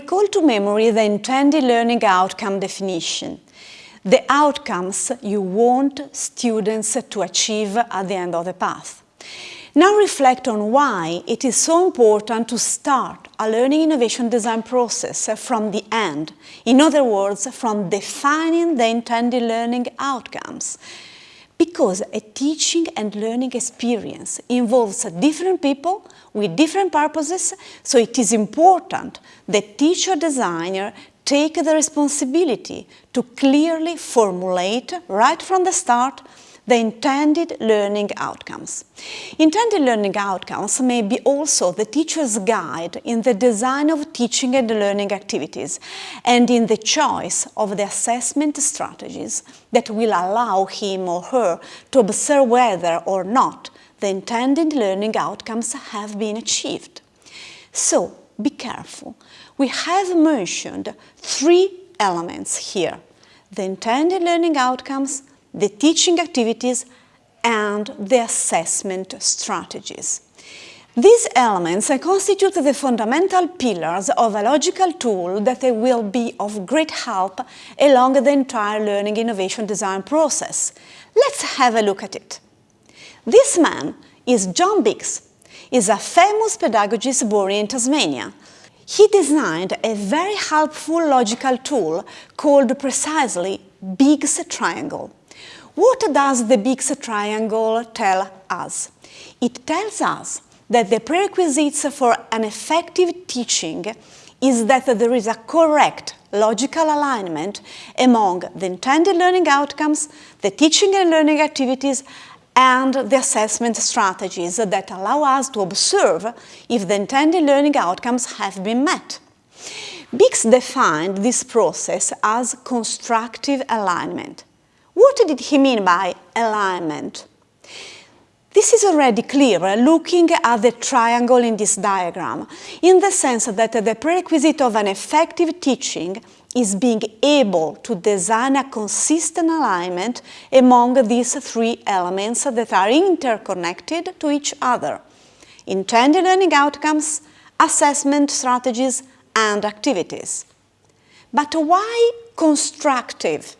recall to memory the intended learning outcome definition, the outcomes you want students to achieve at the end of the path. Now reflect on why it is so important to start a learning innovation design process from the end, in other words, from defining the intended learning outcomes. Because a teaching and learning experience involves different people with different purposes, so it is important that teacher designer take the responsibility to clearly formulate right from the start the intended learning outcomes. Intended learning outcomes may be also the teacher's guide in the design of teaching and learning activities and in the choice of the assessment strategies that will allow him or her to observe whether or not the intended learning outcomes have been achieved. So, be careful. We have mentioned three elements here. The intended learning outcomes, the teaching activities and the assessment strategies. These elements constitute the fundamental pillars of a logical tool that will be of great help along the entire learning innovation design process. Let's have a look at it. This man is John Biggs. He's a famous pedagogist born in Tasmania. He designed a very helpful logical tool called precisely Biggs Triangle. What does the Biggs triangle tell us? It tells us that the prerequisites for an effective teaching is that there is a correct logical alignment among the intended learning outcomes, the teaching and learning activities, and the assessment strategies that allow us to observe if the intended learning outcomes have been met. Biggs defined this process as constructive alignment. What did he mean by alignment? This is already clear uh, looking at the triangle in this diagram, in the sense that the prerequisite of an effective teaching is being able to design a consistent alignment among these three elements that are interconnected to each other. Intended learning outcomes, assessment strategies and activities. But why constructive?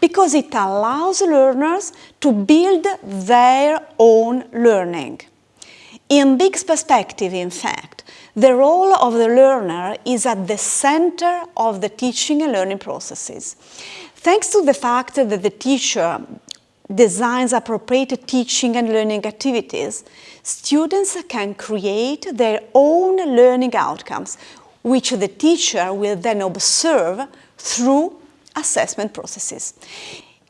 Because it allows learners to build their own learning. In Biggs' perspective, in fact, the role of the learner is at the center of the teaching and learning processes. Thanks to the fact that the teacher designs appropriate teaching and learning activities, students can create their own learning outcomes, which the teacher will then observe through assessment processes.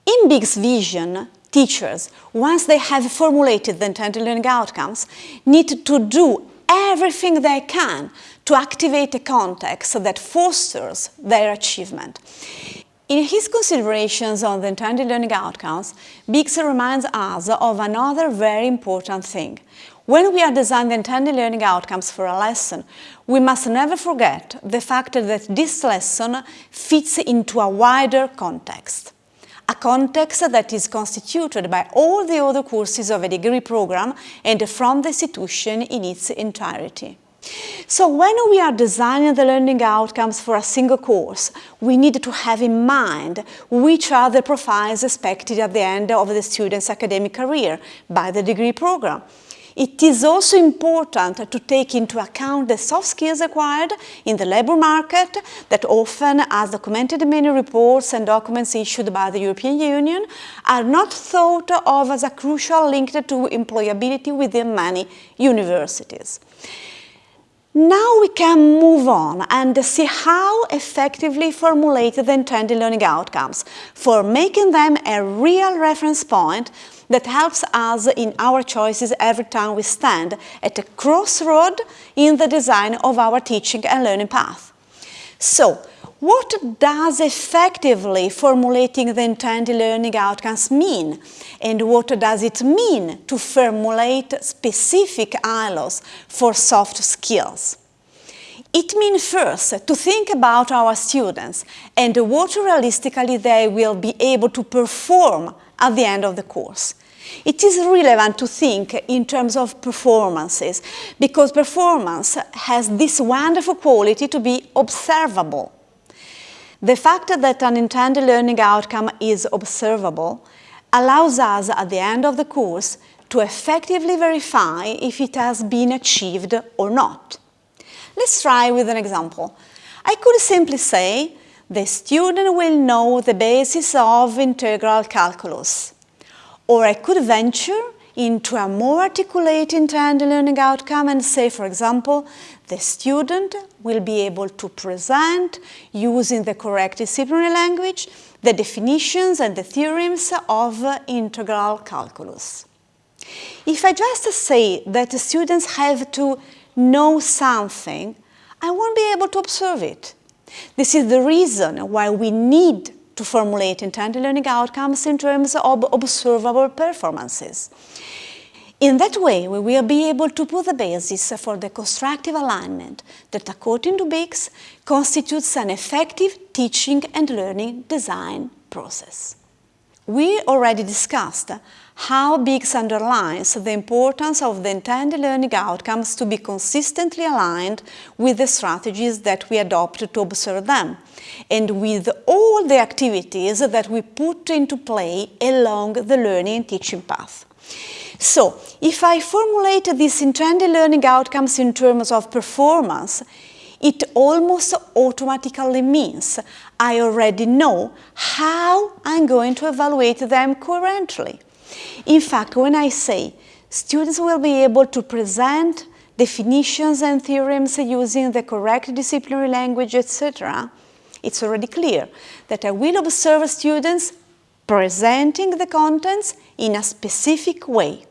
In Biggs' vision, teachers, once they have formulated the intended learning outcomes, need to do everything they can to activate a context that fosters their achievement. In his considerations on the intended learning outcomes, Biggs reminds us of another very important thing. When we are designing the intended learning outcomes for a lesson, we must never forget the fact that this lesson fits into a wider context. A context that is constituted by all the other courses of a degree program and from the institution in its entirety. So when we are designing the learning outcomes for a single course, we need to have in mind which are the profiles expected at the end of the student's academic career by the degree program. It is also important to take into account the soft skills acquired in the labour market that often, as documented in many reports and documents issued by the European Union, are not thought of as a crucial link to employability within many universities. Now we can move on and see how effectively formulate the intended learning outcomes for making them a real reference point that helps us in our choices every time we stand at a crossroad in the design of our teaching and learning path. So, what does effectively formulating the intended learning outcomes mean? And what does it mean to formulate specific ILOs for soft skills? It means first to think about our students and what realistically they will be able to perform at the end of the course. It is relevant to think in terms of performances because performance has this wonderful quality to be observable. The fact that an intended learning outcome is observable allows us at the end of the course to effectively verify if it has been achieved or not. Let's try with an example. I could simply say the student will know the basis of integral calculus. Or I could venture into a more articulate intended learning outcome and say, for example, the student will be able to present, using the correct disciplinary language, the definitions and the theorems of integral calculus. If I just say that the students have to know something, I won't be able to observe it. This is the reason why we need to formulate intended learning outcomes in terms of observable performances. In that way, we will be able to put the basis for the constructive alignment that, according to Biggs, constitutes an effective teaching and learning design process. We already discussed how Biggs underlines the importance of the intended learning outcomes to be consistently aligned with the strategies that we adopt to observe them and with all the activities that we put into play along the learning and teaching path. So, if I formulate these intended learning outcomes in terms of performance, it almost automatically means I already know how I'm going to evaluate them currently. In fact, when I say students will be able to present definitions and theorems using the correct disciplinary language, etc., it's already clear that I will observe students presenting the contents in a specific way.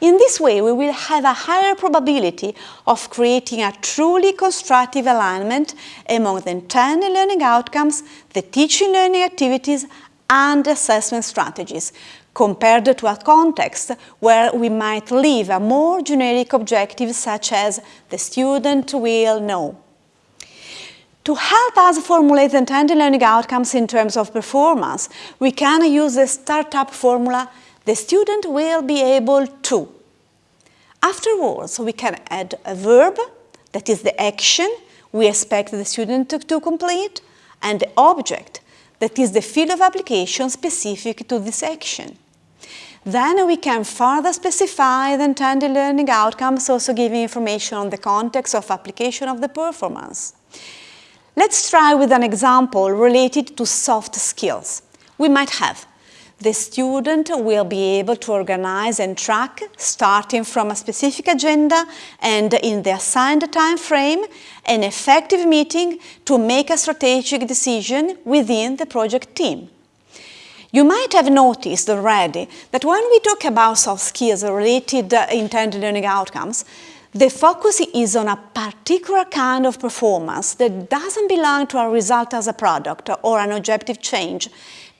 In this way, we will have a higher probability of creating a truly constructive alignment among the intended learning outcomes, the teaching learning activities, and assessment strategies, compared to a context where we might leave a more generic objective such as the student will know. To help us formulate intended learning outcomes in terms of performance, we can use the startup formula, the student will be able to. Afterwards, we can add a verb, that is the action we expect the student to, to complete, and the object, that is the field of application specific to this action. Then we can further specify the intended learning outcomes, also giving information on the context of application of the performance. Let's try with an example related to soft skills. We might have the student will be able to organize and track, starting from a specific agenda and in the assigned time frame, an effective meeting to make a strategic decision within the project team. You might have noticed already that when we talk about soft skills related uh, intended learning outcomes, the focus is on a particular kind of performance that doesn't belong to a result as a product or an objective change,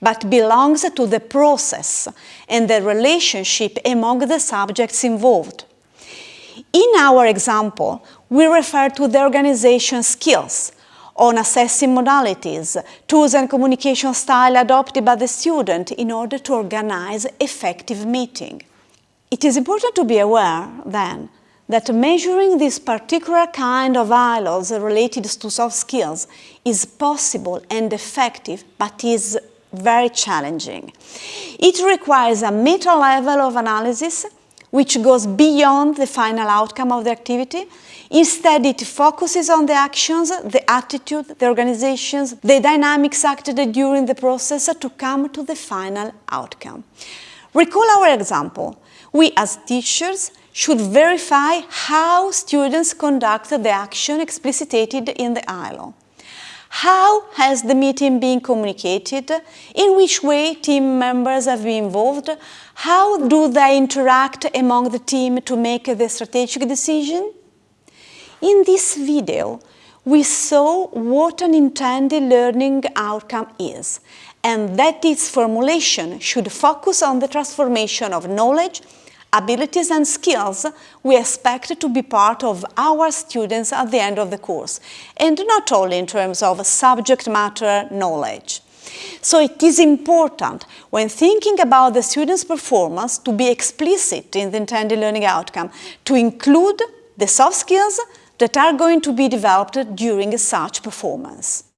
but belongs to the process and the relationship among the subjects involved. In our example, we refer to the organization skills, on assessing modalities, tools and communication style adopted by the student in order to organize effective meeting. It is important to be aware, then, that measuring this particular kind of ILOs related to soft skills is possible and effective, but is very challenging. It requires a meta level of analysis which goes beyond the final outcome of the activity Instead, it focuses on the actions, the attitude, the organizations, the dynamics acted during the process to come to the final outcome. Recall our example. We as teachers should verify how students conduct the action explicitated in the ILO. How has the meeting been communicated? In which way team members have been involved? How do they interact among the team to make the strategic decision? In this video, we saw what an intended learning outcome is and that its formulation should focus on the transformation of knowledge, abilities and skills we expect to be part of our students at the end of the course, and not only in terms of subject matter knowledge. So it is important, when thinking about the student's performance, to be explicit in the intended learning outcome, to include the soft skills that are going to be developed during such performance.